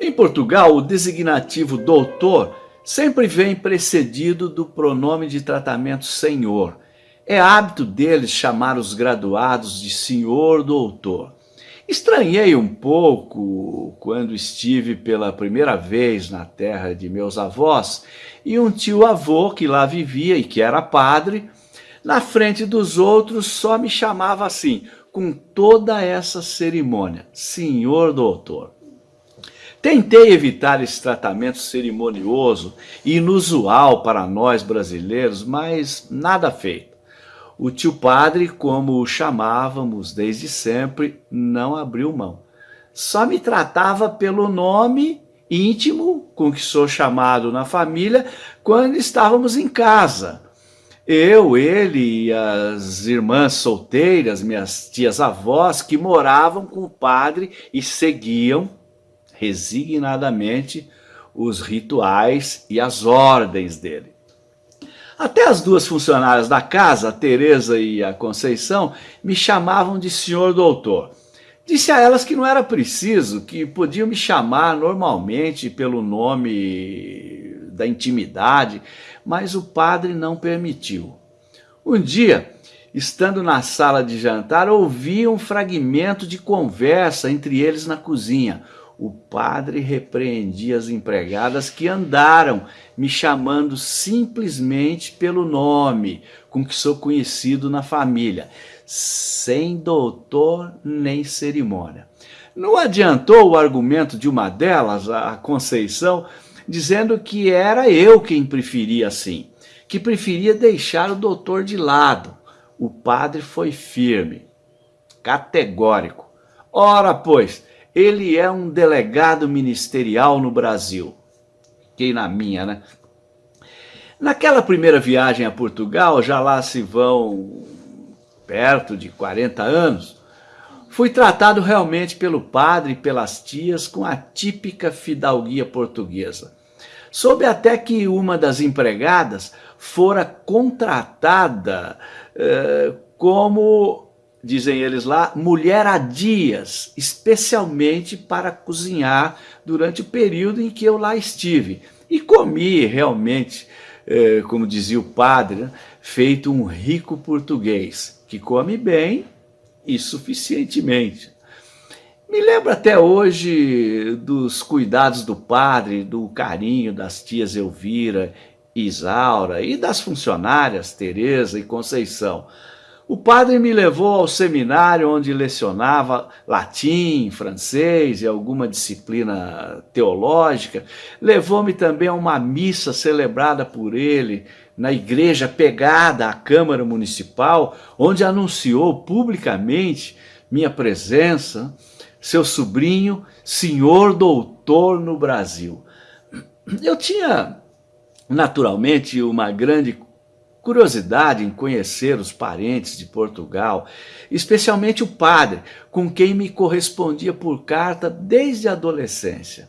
Em Portugal, o designativo doutor sempre vem precedido do pronome de tratamento senhor. É hábito deles chamar os graduados de senhor doutor. Estranhei um pouco quando estive pela primeira vez na terra de meus avós e um tio-avô que lá vivia e que era padre, na frente dos outros só me chamava assim, com toda essa cerimônia, senhor doutor. Tentei evitar esse tratamento cerimonioso e inusual para nós brasileiros, mas nada feito. O tio padre, como o chamávamos desde sempre, não abriu mão. Só me tratava pelo nome íntimo com que sou chamado na família quando estávamos em casa. Eu, ele e as irmãs solteiras, minhas tias-avós, que moravam com o padre e seguiam resignadamente os rituais e as ordens dele. Até as duas funcionárias da casa, a Teresa e a Conceição, me chamavam de senhor doutor. Disse a elas que não era preciso, que podiam me chamar normalmente pelo nome da intimidade, mas o padre não permitiu. Um dia, estando na sala de jantar, ouvi um fragmento de conversa entre eles na cozinha o padre repreendia as empregadas que andaram me chamando simplesmente pelo nome com que sou conhecido na família, sem doutor nem cerimônia. Não adiantou o argumento de uma delas, a Conceição, dizendo que era eu quem preferia assim, que preferia deixar o doutor de lado. O padre foi firme, categórico. Ora, pois, ele é um delegado ministerial no Brasil. Fiquei na minha, né? Naquela primeira viagem a Portugal, já lá se vão perto de 40 anos, fui tratado realmente pelo padre e pelas tias com a típica fidalguia portuguesa. Soube até que uma das empregadas fora contratada eh, como dizem eles lá, mulher a dias, especialmente para cozinhar durante o período em que eu lá estive. E comi realmente, eh, como dizia o padre, né, feito um rico português, que come bem e suficientemente. Me lembro até hoje dos cuidados do padre, do carinho das tias Elvira e Isaura e das funcionárias Teresa e Conceição. O padre me levou ao seminário onde lecionava latim, francês e alguma disciplina teológica. Levou-me também a uma missa celebrada por ele na igreja pegada à Câmara Municipal, onde anunciou publicamente minha presença, seu sobrinho, senhor doutor no Brasil. Eu tinha, naturalmente, uma grande curiosidade em conhecer os parentes de Portugal, especialmente o padre, com quem me correspondia por carta desde a adolescência.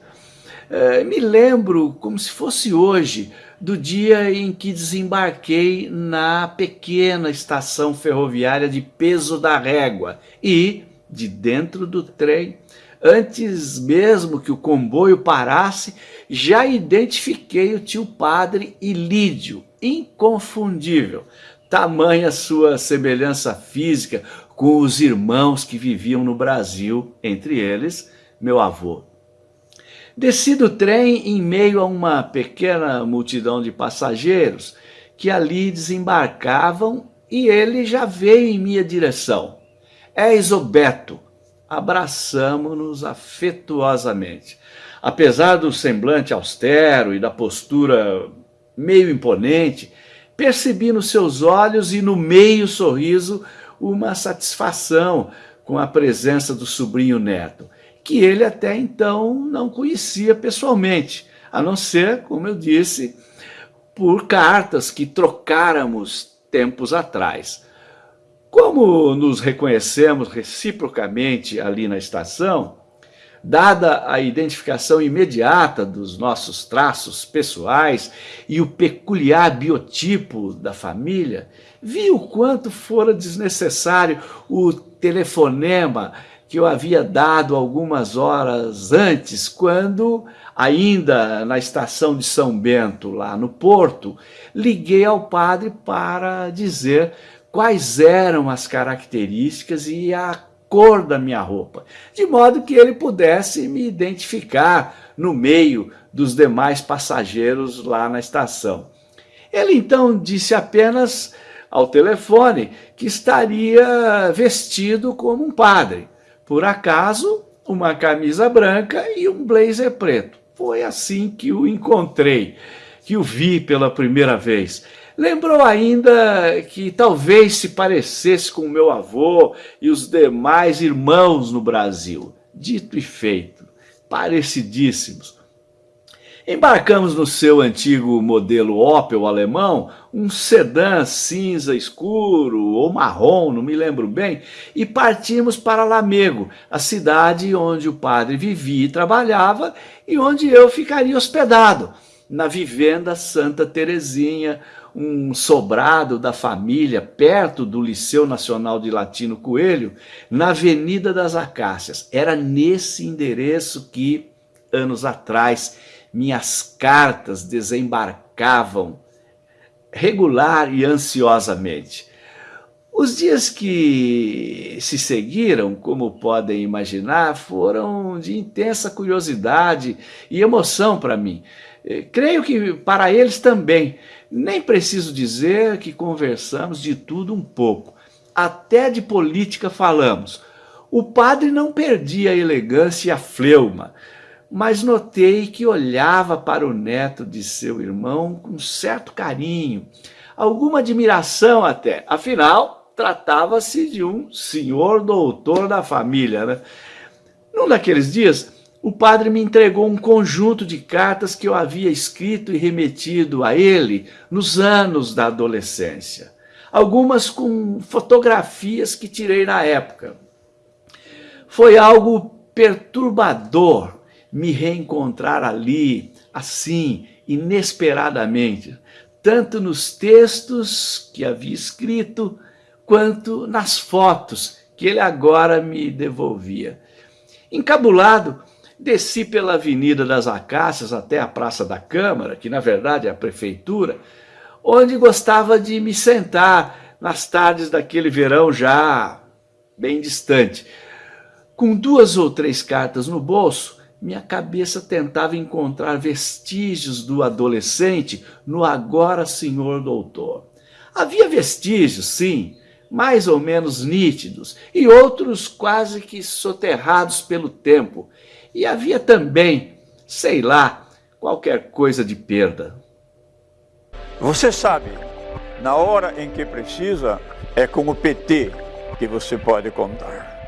É, me lembro, como se fosse hoje, do dia em que desembarquei na pequena estação ferroviária de Peso da Régua e, de dentro do trem, antes mesmo que o comboio parasse, já identifiquei o tio padre Ilídio, inconfundível, tamanha sua semelhança física com os irmãos que viviam no Brasil, entre eles, meu avô. Desci do trem em meio a uma pequena multidão de passageiros que ali desembarcavam e ele já veio em minha direção. É Isobeto. Abraçamo-nos afetuosamente. Apesar do semblante austero e da postura meio imponente, percebi nos seus olhos e no meio sorriso uma satisfação com a presença do sobrinho neto, que ele até então não conhecia pessoalmente, a não ser, como eu disse, por cartas que trocáramos tempos atrás. Como nos reconhecemos reciprocamente ali na estação, dada a identificação imediata dos nossos traços pessoais e o peculiar biotipo da família, vi o quanto fora desnecessário o telefonema que eu havia dado algumas horas antes, quando, ainda na estação de São Bento, lá no Porto, liguei ao padre para dizer quais eram as características e a cor da minha roupa, de modo que ele pudesse me identificar no meio dos demais passageiros lá na estação. Ele então disse apenas ao telefone que estaria vestido como um padre. Por acaso, uma camisa branca e um blazer preto. Foi assim que o encontrei, que o vi pela primeira vez. Lembrou ainda que talvez se parecesse com meu avô e os demais irmãos no Brasil. Dito e feito, parecidíssimos. Embarcamos no seu antigo modelo Opel alemão, um sedã cinza escuro ou marrom, não me lembro bem, e partimos para Lamego, a cidade onde o padre vivia e trabalhava e onde eu ficaria hospedado, na vivenda Santa Terezinha, um sobrado da família perto do Liceu Nacional de Latino Coelho, na Avenida das Acácias. Era nesse endereço que, anos atrás, minhas cartas desembarcavam regular e ansiosamente. Os dias que se seguiram, como podem imaginar, foram de intensa curiosidade e emoção para mim. Eh, creio que para eles também. Nem preciso dizer que conversamos de tudo um pouco. Até de política falamos. O padre não perdia a elegância e a fleuma, mas notei que olhava para o neto de seu irmão com certo carinho, alguma admiração até. Afinal, tratava-se de um senhor doutor da família. Né? Num daqueles dias, o padre me entregou um conjunto de cartas que eu havia escrito e remetido a ele nos anos da adolescência. Algumas com fotografias que tirei na época. Foi algo perturbador me reencontrar ali, assim, inesperadamente, tanto nos textos que havia escrito, quanto nas fotos que ele agora me devolvia. Encabulado, desci pela Avenida das Acácias até a Praça da Câmara, que na verdade é a prefeitura, onde gostava de me sentar nas tardes daquele verão já bem distante. Com duas ou três cartas no bolso, minha cabeça tentava encontrar vestígios do adolescente no agora senhor doutor. Havia vestígios, sim, mais ou menos nítidos, e outros quase que soterrados pelo tempo. E havia também, sei lá, qualquer coisa de perda. Você sabe, na hora em que precisa, é com o PT que você pode contar.